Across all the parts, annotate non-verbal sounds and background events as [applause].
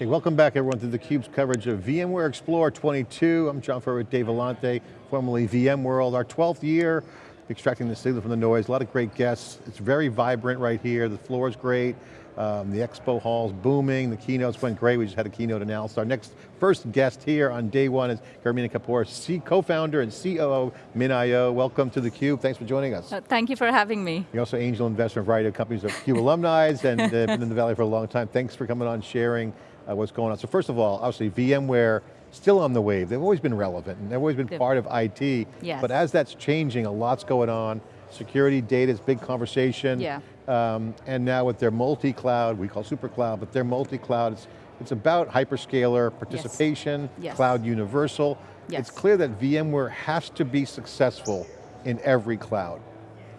Hey, welcome back everyone to theCUBE's coverage of VMware Explore 22. I'm John Furrier with Dave Vellante, formerly VMworld. Our 12th year, extracting the signal from the noise. A lot of great guests. It's very vibrant right here. The floor is great. Um, the expo hall's booming. The keynotes went great. We just had a keynote analysis. Our next first guest here on day one is Garima Kapoor, co-founder and COO MinIO. Welcome to theCUBE. Thanks for joining us. Uh, thank you for having me. You're also angel investor in a variety of companies of CUBE alumni and uh, been in the Valley for a long time. Thanks for coming on, sharing uh, what's going on. So first of all, obviously VMware, still on the wave. They've always been relevant and they've always been part of IT. Yes. But as that's changing, a lot's going on. Security, data is big conversation. Yeah. Um, and now with their multi-cloud, we call super cloud, but their multi-cloud, it's, it's about hyperscaler participation, yes. Yes. cloud universal. Yes. It's clear that VMware has to be successful in every cloud.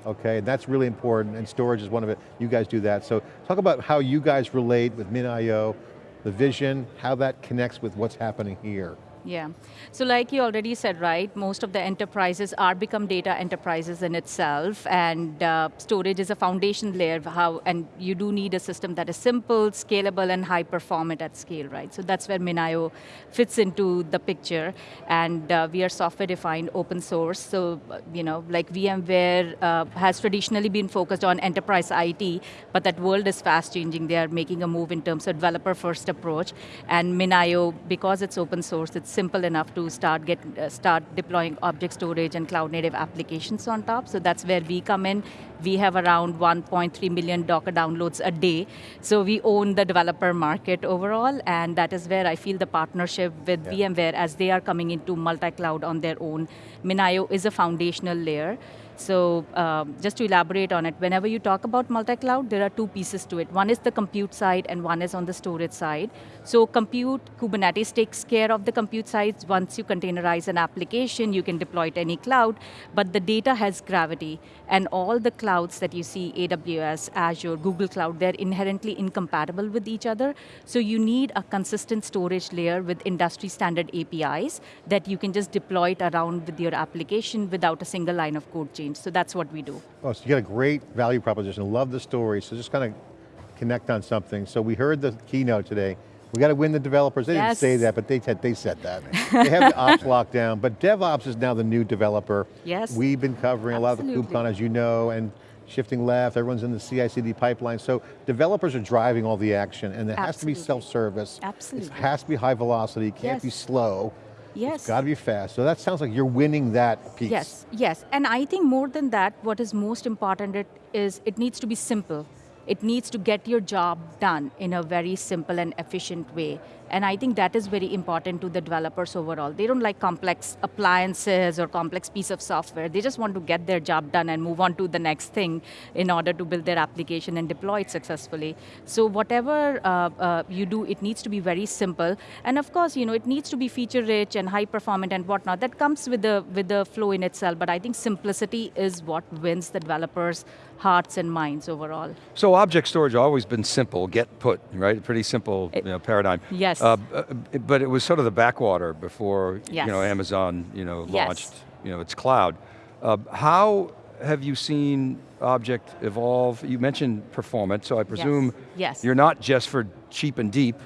Okay, and that's really important, and storage is one of it. You guys do that. So talk about how you guys relate with MinIO, the vision, how that connects with what's happening here. Yeah, so like you already said, right, most of the enterprises are become data enterprises in itself, and uh, storage is a foundation layer, how, and you do need a system that is simple, scalable, and high performant at scale, right? So that's where MinIO fits into the picture, and uh, we are software defined, open source, so, you know, like VMware uh, has traditionally been focused on enterprise IT, but that world is fast changing. They are making a move in terms of developer first approach, and MinIO, because it's open source, it's simple enough to start get uh, start deploying object storage and cloud native applications on top. So that's where we come in. We have around 1.3 million Docker downloads a day. So we own the developer market overall, and that is where I feel the partnership with yeah. VMware as they are coming into multi-cloud on their own. MinIO is a foundational layer. So um, just to elaborate on it, whenever you talk about multi-cloud, there are two pieces to it. One is the compute side and one is on the storage side. So compute, Kubernetes takes care of the compute side. Once you containerize an application, you can deploy it any cloud, but the data has gravity. And all the clouds that you see, AWS, Azure, Google Cloud, they're inherently incompatible with each other. So you need a consistent storage layer with industry standard APIs that you can just deploy it around with your application without a single line of code change. So that's what we do. Oh, so you got a great value proposition. Love the story. So just kind of connect on something. So we heard the keynote today. We got to win the developers. They yes. didn't say that, but they said, they said that. they have the ops lockdown, but DevOps is now the new developer. Yes. We've been covering Absolutely. a lot of the KubeCon, as you know, and shifting left, everyone's in the CI/CD pipeline. So developers are driving all the action, and it Absolutely. has to be self-service. Absolutely. It has to be high velocity, it can't yes. be slow. Yes. It's got to be fast. So that sounds like you're winning that piece. Yes, yes. And I think more than that, what is most important it is it needs to be simple. It needs to get your job done in a very simple and efficient way. And I think that is very important to the developers overall. They don't like complex appliances or complex piece of software. They just want to get their job done and move on to the next thing in order to build their application and deploy it successfully. So whatever uh, uh, you do, it needs to be very simple. And of course, you know, it needs to be feature rich and high performant and whatnot. That comes with the, with the flow in itself, but I think simplicity is what wins the developers' hearts and minds overall. So object storage always been simple, get put, right? Pretty simple it, you know, paradigm. Yes. Uh, uh, but it was sort of the backwater before yes. you know, Amazon you know, yes. launched you know, its cloud. Uh, how have you seen object evolve? You mentioned performance, so I presume yes. yes. you're not just for cheap and deep,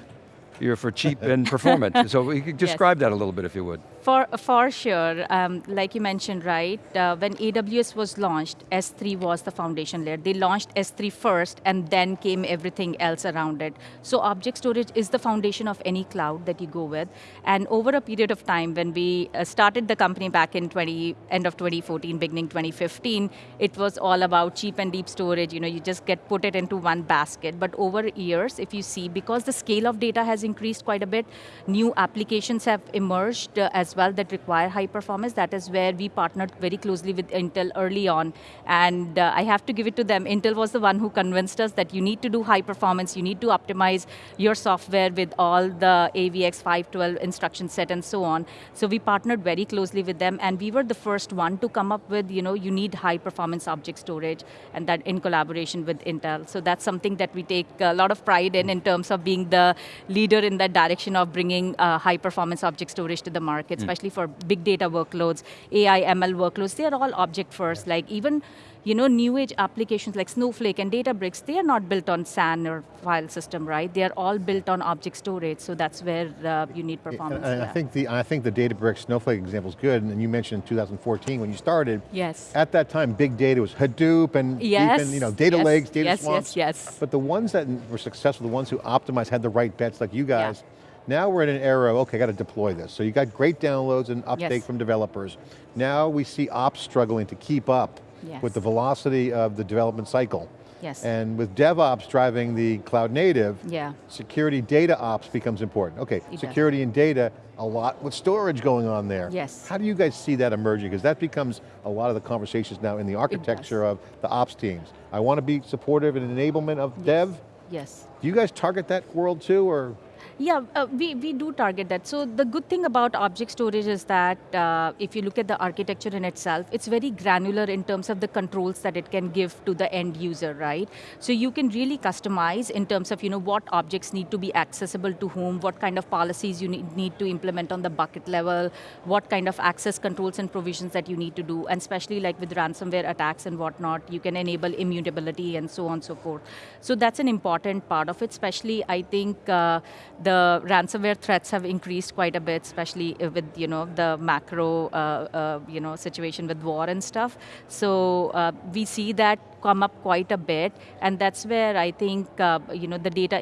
you're for cheap [laughs] and performance. So you could describe that a little bit if you would. For, for sure, um, like you mentioned, right, uh, when AWS was launched, S3 was the foundation layer. They launched S3 first and then came everything else around it. So object storage is the foundation of any cloud that you go with. And over a period of time, when we uh, started the company back in 20, end of 2014, beginning 2015, it was all about cheap and deep storage. You know, you just get put it into one basket. But over years, if you see, because the scale of data has increased quite a bit, new applications have emerged uh, as well that require high performance. That is where we partnered very closely with Intel early on. And uh, I have to give it to them. Intel was the one who convinced us that you need to do high performance, you need to optimize your software with all the AVX 512 instruction set and so on. So we partnered very closely with them and we were the first one to come up with, you know, you need high performance object storage and that in collaboration with Intel. So that's something that we take a lot of pride in in terms of being the leader in that direction of bringing uh, high performance object storage to the markets especially for big data workloads, AI, ML workloads, they are all object first. Like even, you know, new age applications like Snowflake and Databricks, they are not built on SAN or file system, right? They are all built on object storage, so that's where uh, you need performance. And I think the I think the Databricks Snowflake example is good, and you mentioned in 2014 when you started. Yes. At that time, big data was Hadoop and Yes, even, you know, data yes, lakes, data yes, swamps. yes, yes. But the ones that were successful, the ones who optimized, had the right bets, like you guys. Now we're in an era, of, okay, got to deploy this. So you got great downloads and uptake Yes. from developers. Now we see ops struggling to keep up Yes. with the velocity of the development cycle. Yes. And with DevOps driving the cloud native, Yeah. security data ops becomes important. Okay, does. security and data, a lot with storage going on there. Yes. How do you guys see that emerging? Because that becomes a lot of the conversations now in the architecture of the ops teams. I want to be supportive and enablement of dev. Yes. Do you guys target that world too, or? Yeah, uh, we, we do target that. So the good thing about object storage is that uh, if you look at the architecture in itself, it's very granular in terms of the controls that it can give to the end user, right? So you can really customize in terms of you know what objects need to be accessible to whom, what kind of policies you need, need to implement on the bucket level, what kind of access controls and provisions that you need to do, and especially like with ransomware attacks and whatnot, you can enable immutability and so on and so forth. So that's an important part of it, especially I think uh, the ransomware threats have increased quite a bit, especially with you know the macro uh, uh, you know situation with war and stuff. So uh, we see that come up quite a bit, and that's where I think uh, you know the data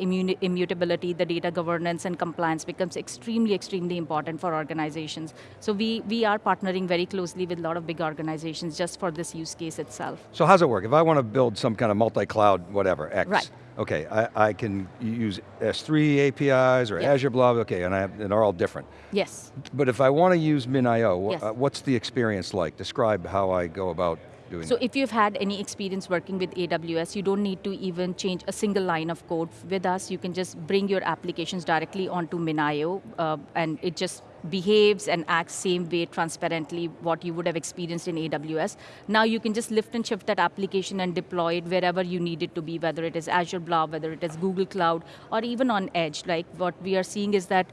immutability, the data governance and compliance becomes extremely, extremely important for organizations. So we we are partnering very closely with a lot of big organizations just for this use case itself. So how's it work? If I want to build some kind of multi-cloud, whatever, X. Right. Okay, I, I can use S3 APIs or Yeah. Azure Blob, okay, and, I have, and they're all different. Yes. But if I want to use MinIO, Yes. uh, what's the experience like? Describe how I go about doing So if you've had any experience working with AWS, you don't need to even change a single line of code with us. You can just bring your applications directly onto MinIO, uh, and it just behaves and acts same way transparently what you would have experienced in AWS. Now you can just lift and shift that application and deploy it wherever you need it to be, whether it is Azure Blob, whether it is Google Cloud, or even on Edge. Like what we are seeing is that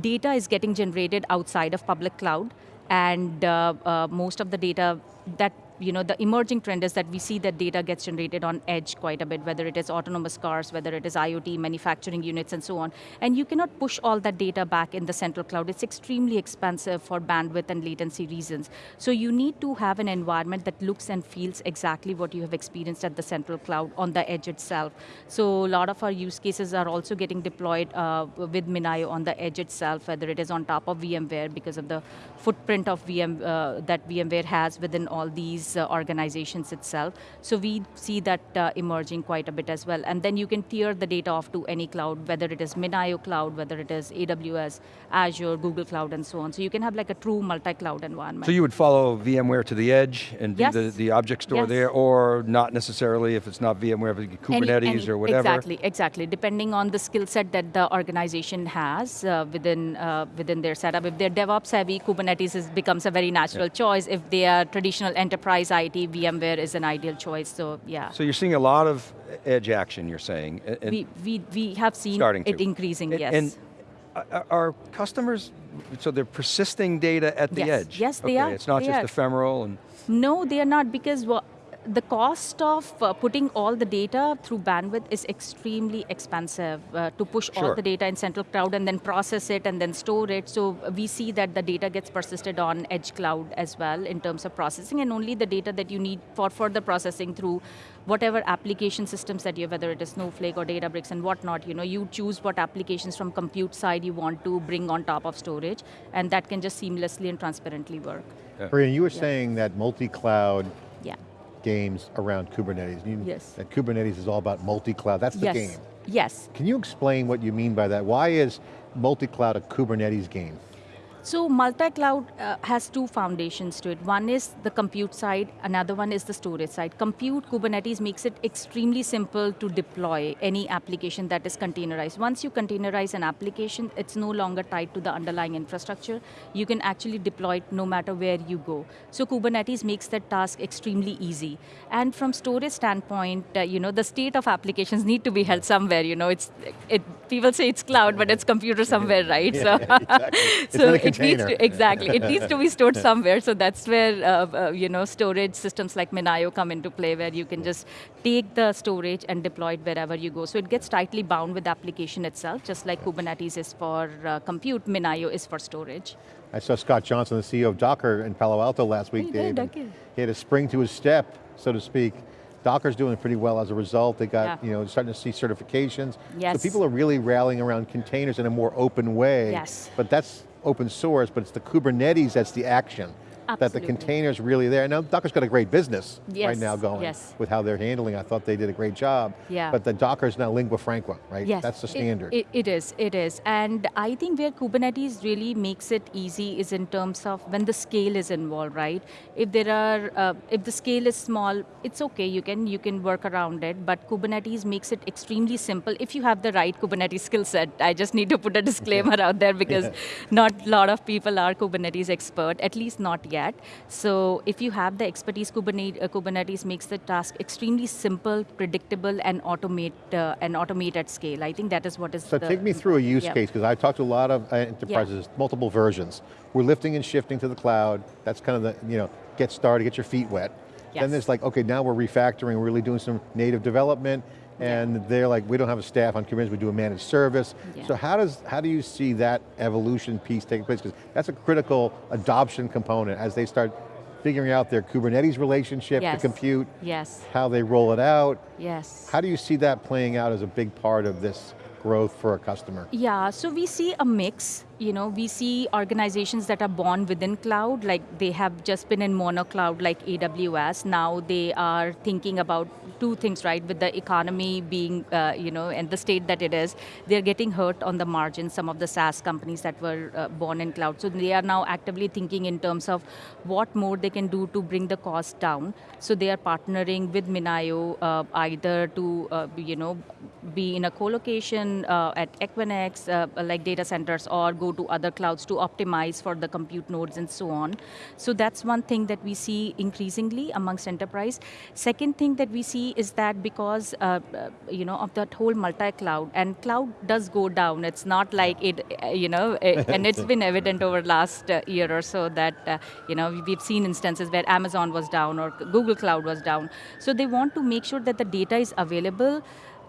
data is getting generated outside of public cloud, and uh, uh, most of the data that you know, the emerging trend is that we see that data gets generated on edge quite a bit, whether it is autonomous cars, whether it is IoT, manufacturing units, and so on. And you cannot push all that data back in the central cloud. It's extremely expensive for bandwidth and latency reasons. So you need to have an environment that looks and feels exactly what you have experienced at the central cloud on the edge itself. So a lot of our use cases are also getting deployed uh, with MinIO on the edge itself, whether it is on top of VMware because of the footprint of VM uh, that VMware has within all these uh, organizations itself. So we see that uh, emerging quite a bit as well. And then you can tier the data off to any cloud, whether it is MinIO cloud, whether it is AWS, Azure, Google Cloud, and so on. So you can have like a true multi-cloud environment. So you would follow VMware to the edge and do Yes. the, the object store Yes. there, or not necessarily if it's not VMware, but Any- Kubernetes any- or whatever? Exactly, exactly. Depending on the skill set that the organization has uh, within uh, within their setup. If they're DevOps heavy, Kubernetes is, becomes a very natural choice. If they are traditional enterprise IT, VMware is an ideal choice. So yeah, So you're seeing a lot of edge action, you're saying. we, we we have seen starting it to. increasing. And- yes. And are- customers, so they're persisting data at the Yes. edge? Yes, they okay, are. It's not They just are. ephemeral and, No, they are not because wha- the cost of uh, putting all the data through bandwidth is extremely expensive uh, to push Sure. all the data in central cloud and then process it and then store it. So we see that the data gets persisted on edge cloud as well in terms of processing and only the data that you need for further processing through whatever application systems that you have, whether it is Snowflake or Databricks and whatnot, you know, you choose what applications from compute side you want to bring on top of storage and that can just seamlessly and transparently work. Brian, you were saying that multi-cloud Yeah. Games around Kubernetes. You- Yes. That Kubernetes is all about multi-cloud, that's the yes. game. Yes. Can you explain what you mean by that? Why is multi-cloud a Kubernetes game? So multi-cloud uh, has two foundations to it. One is the compute side, another one is the storage side. Compute Kubernetes makes it extremely simple to deploy any application that is containerized. Once you containerize an application, it's no longer tied to the underlying infrastructure. You can actually deploy it no matter where you go. So Kubernetes makes that task extremely easy. And from storage standpoint, uh, you know, the state of applications need to be held somewhere. You know, it's it. People say it's cloud, but it's computer somewhere, right? [laughs] so, exactly. [laughs] So in it needs container. to exactly. It needs to be stored [laughs] somewhere. So that's where uh, uh, you know storage systems like MinIO come into play, where you can just take the storage and deploy it wherever you go. So it gets tightly bound with the application itself, just like Kubernetes is for uh, compute, MinIO is for storage. I saw Scott Johnston, the CEO of Docker in Palo Alto last week, you did? Dave. and He had a spring to his step, so to speak. Docker's doing pretty well as a result. They got, Yeah. you know, starting to see certifications. Yes. So people are really rallying around containers in a more open way. Yes. But that's open source, but it's the Kubernetes that's the action. That the Absolutely. container's really there. Now Docker's got a great business right now going yes. with how they're handling. I thought they did a great job. Yeah. But the Docker's now lingua franca, right? Yes, That's the it- standard. It, it is, it is. And I think where Kubernetes really makes it easy is in terms of when the scale is involved, right? If there are, uh, if the scale is small, it's okay, you can, you can work around it, but Kubernetes makes it extremely simple if you have the right Kubernetes [laughs] skill set. I just need to put a disclaimer out there because Yeah. not a lot of people are Kubernetes expert, at least not yet. So if you have the expertise, Kubernetes, uh, Kubernetes makes the task extremely simple, predictable, and automate uh, and automate at scale. I think that is what is. So take me through a use yeah. case, because I've talked to a lot of uh, enterprises, multiple versions. We're lifting and shifting to the cloud. That's kind of the, you know, get started, get your feet wet. Then Yes. there's like, okay, now we're refactoring, we're really doing some native development, and they're like, we don't have a staff on Kubernetes, we do a managed service. Yeah. So how does, how do you see that evolution piece taking place? Because that's a critical adoption component as they start figuring out their Kubernetes relationship, Yes. the compute, Yes. how they roll it out. Yes. How do you see that playing out as a big part of this growth for a customer? Yeah, so we see a mix. You know, we see organizations that are born within cloud, like they have just been in mono cloud, like AWS. Now they are thinking about two things, right? With the economy being, uh, you know, and the state that it is, they're getting hurt on the margin. Some of the SaaS companies that were uh, born in cloud, so they are now actively thinking in terms of what more they can do to bring the cost down. So they are partnering with MinIO uh, either to, uh, you know, be in a co-location uh, at Equinix, uh, like data centers, or go to other clouds to optimize for the compute nodes and so on. So that's one thing that we see increasingly amongst enterprise. Second thing that we see is that because uh, uh, you know of that whole multi-cloud and cloud does go down. It's not like it, uh, you know, [laughs] and it's been evident over last uh, year or so that uh, you know we've seen instances where Amazon was down or Google Cloud was down. So they want to make sure that the data is available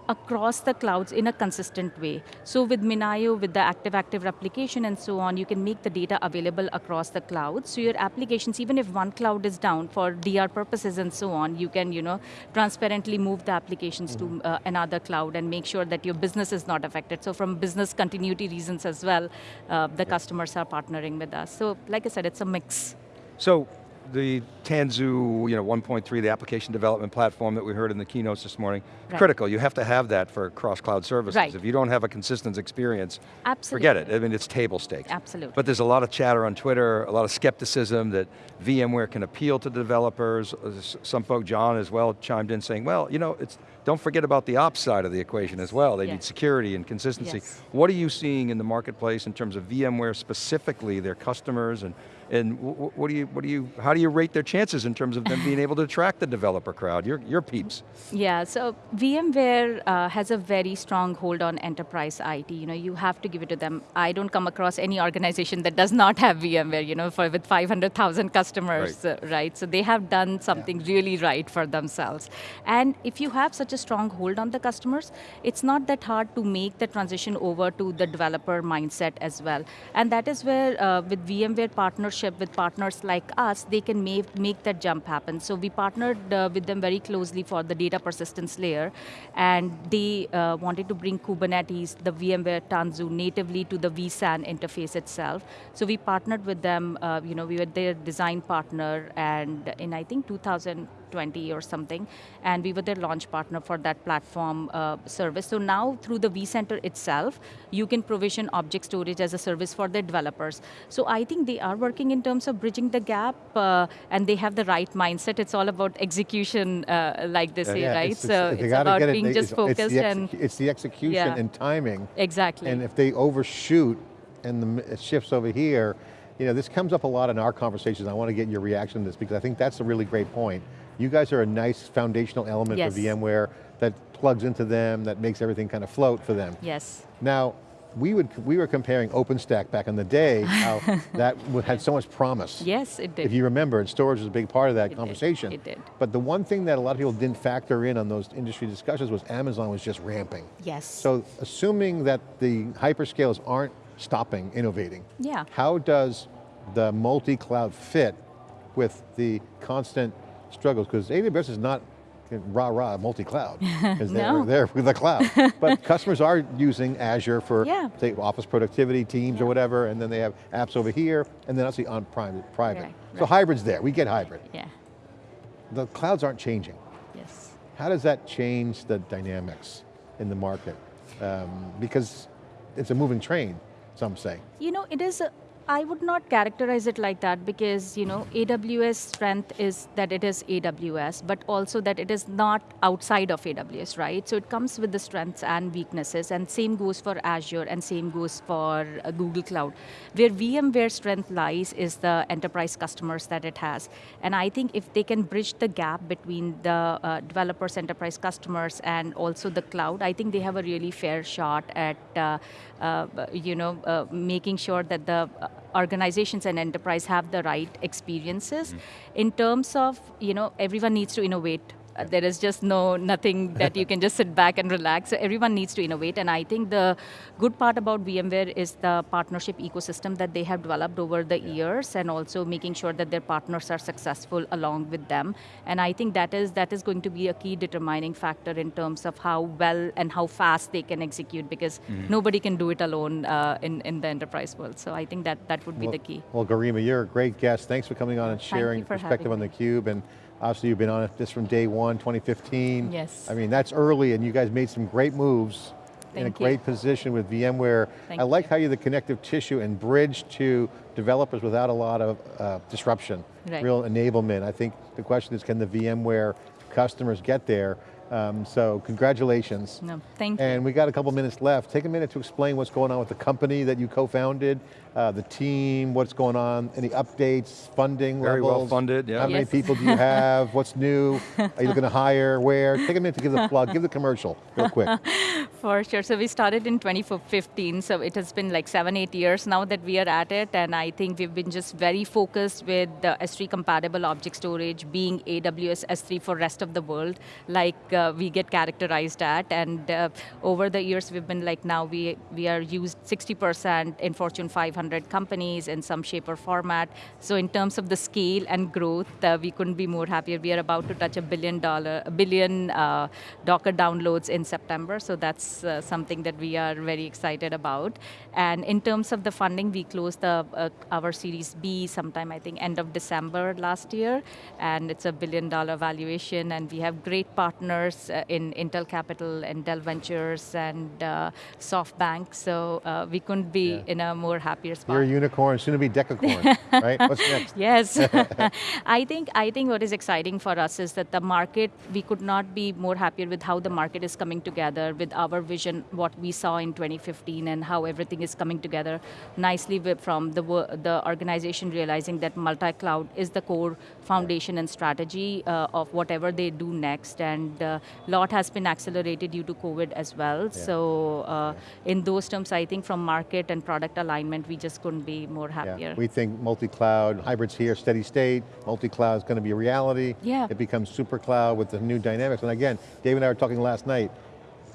across the clouds in a consistent way. So with MinIO, with the active-active replication and so on, you can make the data available across the clouds. So your applications, even if one cloud is down for DR purposes and so on, you can, you know, transparently move the applications to uh, another cloud and make sure that your business is not affected. So from business continuity reasons as well, uh, the customers are partnering with us. So like I said, it's a mix. So the Tanzu, you know, 1.3, the application development platform that we heard in the keynotes this morning, Right. critical. You have to have that for cross-cloud services. Right. If you don't have a consistent experience, Absolutely. forget it. I mean, it's table stakes. Absolutely. But there's a lot of chatter on Twitter, a lot of skepticism that VMware can appeal to the developers. Uh, Some folk, John as well, chimed in saying, well, you know, it's, don't forget about the ops side of the equation as well. They need security and consistency. Yes. What are you seeing in the marketplace in terms of VMware specifically, their customers, and, and wh- wh- what do you, what do you, how do you rate their chances in terms of them being able to attract the developer crowd, your, your peeps? Yeah, so VMware uh, has a very strong hold on enterprise IT. You know, you have to give it to them. I don't come across any organization that does not have VMware. You know, for with 500,000 customers, Right. uh, right? So they have done something really right for themselves. And if you have such a strong hold on the customers, it's not that hard to make the transition over to the developer mindset as well. And that is where, uh, with VMware partnership with partners like us, they can make, make that jump happen. So we partnered uh, with them very closely for the data persistence layer, and they uh, wanted to bring Kubernetes, the VMware Tanzu, natively to the vSAN interface itself. So we partnered with them. Uh, you know, we were their design partner, and in I think 2020 or something, and we were their launch partner for that platform uh, service. So now through the vCenter itself, you can provision object storage as a service for their developers. So I think they are working in terms of bridging the gap, uh, and they have the right mindset. It's all about execution, uh, like they say, right? it's- so it's, it's about get it- being just it's- focused and It's the execution Yeah. and timing. exactly. And if they overshoot and the, shifts over here, you know, this comes up a lot in our conversations. I want to get your reaction to this because I think that's a really great point. You guys are a nice foundational element Yes. for VMware that plugs into them, that makes everything kind of float for them. yes. Now, we would we were comparing OpenStack back in the day, [laughs] how that had so much promise. Yes, it did. If you remember, and storage was a big part of that did, conversation. it did. But the one thing that a lot of people didn't factor in on those industry discussions was Amazon was just ramping. yes. So assuming that the hyperscales aren't stopping innovating, Yeah. how does the multi-cloud fit with the constant struggles? Because AWS is not rah-rah multi-cloud, because [laughs] they're No. [laughs] there with the cloud. [laughs] but customers are using Azure for, Yeah. say, office productivity, teams or whatever, and then they have apps over here, and then obviously on private. private. Right, So right. hybrid's there, we get hybrid. yeah. The clouds aren't changing. Yes. How does that change the dynamics in the market? Um, because it's a moving train, some say. You know, it is. A, I would not characterize it like that because you know AWS strength is that it is AWS, but also that it is not outside of AWS, right? So it comes with the strengths and weaknesses, and same goes for Azure, and same goes for uh, Google Cloud. Where VMware strength lies is the enterprise customers that it has, and I think if they can bridge the gap between the uh, developers, enterprise customers, and also the cloud, I think they have a really fair shot at uh, uh, you know uh, making sure that the uh, organizations and enterprise have the right experiences. Hmm. In terms of you know everyone needs to innovate. Uh, there is just no nothing that you can just sit back and relax. So everyone needs to innovate, and I think the good part about VMware is the partnership ecosystem that they have developed over the years, and also making sure that their partners are successful along with them. And I think that is that is going to be a key determining factor in terms of how well and how fast they can execute, because nobody can do it alone uh, in in the enterprise world. So I think that that would be well, the key. Well, Garima, you're a great guest. Thanks for coming on and sharing perspective on having theCUBE. And obviously you've been on this from day one, 2015. Yes. I mean, that's early and you guys made some great moves in a you. great position with VMware. Thank I like you. how you're the connective tissue and bridge to developers without a lot of uh, disruption, Right. real enablement. I think the question is, can the VMware customers get there? Um, so congratulations. No, thank you. And we got a couple minutes left. Take a minute to explain what's going on with the company that you co-founded, uh, the team, what's going on, any updates, funding Very well funded, yeah. How many people do you [laughs] have? What's new? Are you looking to hire? Where? Take a minute to give the [laughs] plug, give the commercial real quick. [laughs] For sure. So we started in 2015. So it has been like seven, eight years now that we are at it. And I think we've been just very focused with the S3 compatible object storage being AWS S3 for rest of the world, like uh, we get characterized at. And uh, over the years, we've been like now we, we are used 60% in Fortune 500 companies in some shape or format. So in terms of the scale and growth, uh, we couldn't be more happier. We are about to touch a billion dollar, a billion uh, Docker downloads in September. So that's uh, something that we are very excited about. And in terms of the funding, we closed the, uh, our Series B sometime, I think, end of December last year. And it's a billion dollar valuation. And we have great partners uh, in Intel Capital and Dell Ventures and uh, SoftBank. So we couldn't be Yeah. in a more happier spot. You're a unicorn, soon to be decacorn, [laughs] right? What's next? Yes, [laughs] [laughs] I think I think what is exciting for us is that the market. We could not be more happier with how the market is coming together, with our vision, what we saw in 2015, and how everything is coming together nicely with, from the the organization realizing that multi-cloud is the core foundation and strategy uh, of whatever they do next, and a lot has been accelerated due to COVID as well. So uh, in those terms, I think from market and product alignment, we just couldn't be more happier. Yeah, we think multi-cloud, hybrids here, steady state, multi-cloud is going to be a reality. Yeah. It becomes super cloud with the new dynamics. And again, Dave and I were talking last night,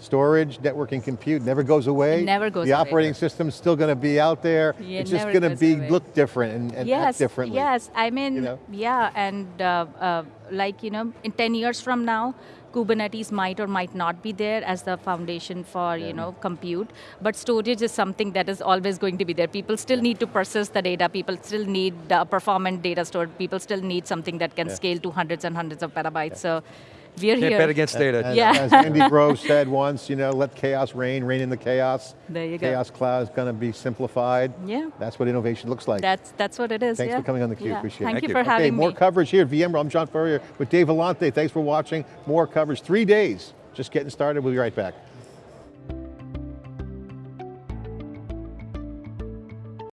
storage, networking, compute never goes away. It never goes The away. operating system's still going to be out there. Yeah, it's just going to be, away. look different and, and yes, act differently. Yes, I mean, you know? yeah, and uh, uh, like, you know, in 10 years from now, Kubernetes might or might not be there as the foundation for, you know, compute, but storage is something that is always going to be there. People still need to persist the data, people still need uh, performant data stored, people still need something that can Yeah. scale to hundreds and hundreds of petabytes, so we're Can't here. bet against data. As, Yeah. as Andy [laughs] Grove said once, you know, let chaos reign, reign in the chaos. There you go. Chaos cloud is going to be simplified. Yeah. That's what innovation looks like. That's, that's what it is, Thanks yeah. for coming on theCUBE, Yeah. appreciate it. Thank Thank you you. for Okay, Okay, having more me. coverage here at VMware. I'm John Furrier with Dave Vellante. Thanks for watching. More coverage, three days. Just getting started, we'll be right back.